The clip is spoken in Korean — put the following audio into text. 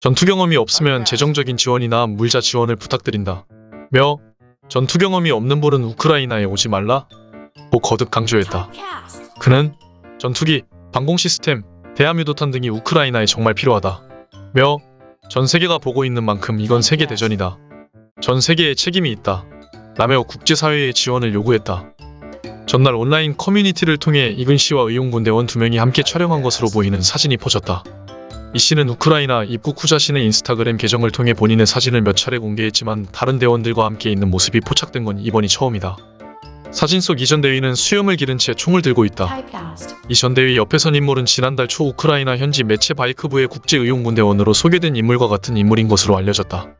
전투 경험이 없으면 재정적인 지원이나 물자 지원을 부탁드린다. 며 전투 경험이 없는 볼은 우크라이나에 오지 말라. 고 거듭 강조했다. 그는 전투기, 방공 시스템, 대함유도탄 등이 우크라이나에 정말 필요하다. 며 전 세계가 보고 있는 만큼 이건 세계 대전이다. 전 세계에 책임이 있다. 라며 국제사회의 지원을 요구했다. 전날 온라인 커뮤니티를 통해 이근 씨와 의용군대원 두 명이 함께 촬영한 것으로 보이는 사진이 퍼졌다. 이 씨는 우크라이나 입국 후 자신의 인스타그램 계정을 통해 본인의 사진을 몇 차례 공개했지만 다른 대원들과 함께 있는 모습이 포착된 건 이번이 처음이다. 사진 속 이 전 대위는 수염을 기른 채 총을 들고 있다. 이 전 대위 옆에 선 인물은 지난달 초 우크라이나 현지 매체 바이크부의 국제의용군대원으로 소개된 인물과 같은 인물인 것으로 알려졌다.